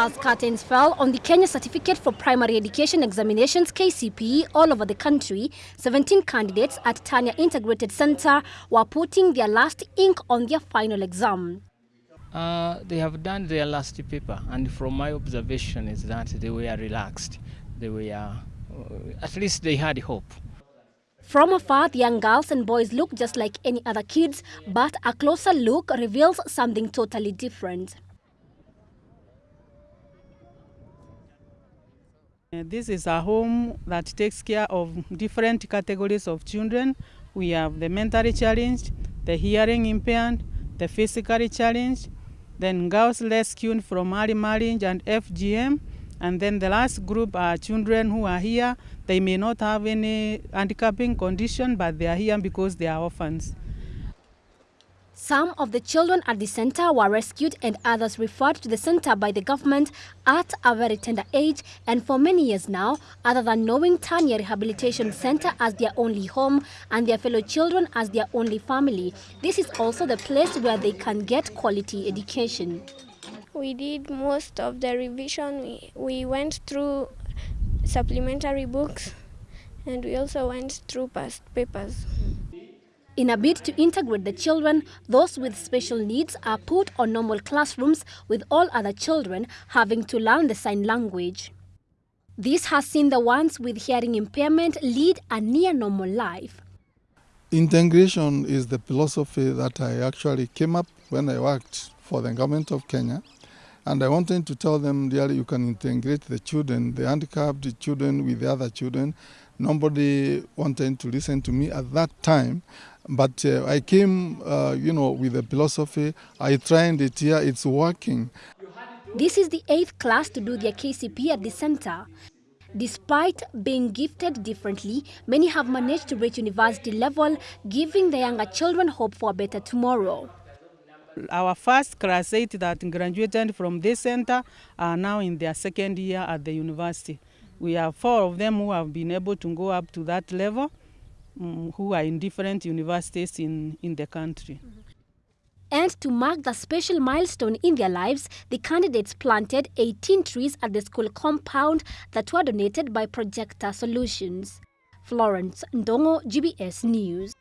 As curtains fell on the Kenya Certificate for Primary Education Examinations KCPE all over the country, 17 candidates at Tanya Integrated Center were putting their last ink on their final exam. Uh, they have done their last paper, and from my observation is that they were relaxed. They were, uh, at least they had hope. From afar, the young girls and boys look just like any other kids, but a closer look reveals something totally different. This is a home that takes care of different categories of children. We have the mentally challenged, the hearing impaired, the physically challenged, then girls rescued from early marriage and FGM, and then the last group are children who are here. They may not have any handicapping condition, but they are here because they are orphans. Some of the children at the center were rescued and others referred to the center by the government at a very tender age and for many years now, other than knowing Tanya Rehabilitation Center as their only home and their fellow children as their only family, this is also the place where they can get quality education. We did most of the revision. We, we went through supplementary books and we also went through past papers. In a bid to integrate the children, those with special needs are put on normal classrooms with all other children having to learn the sign language. This has seen the ones with hearing impairment lead a near normal life. Integration is the philosophy that I actually came up when I worked for the government of Kenya. And I wanted to tell them, really, you can integrate the children, the handicapped children with the other children. Nobody wanted to listen to me at that time. But uh, I came, uh, you know, with a philosophy. I tried it here, it's working. This is the eighth class to do their KCP at the center. Despite being gifted differently, many have managed to reach university level, giving the younger children hope for a better tomorrow. Our first class eight that graduated from this center are now in their second year at the university. We have four of them who have been able to go up to that level, um, who are in different universities in, in the country. And to mark the special milestone in their lives, the candidates planted 18 trees at the school compound that were donated by Projector Solutions. Florence Ndongo, GBS News.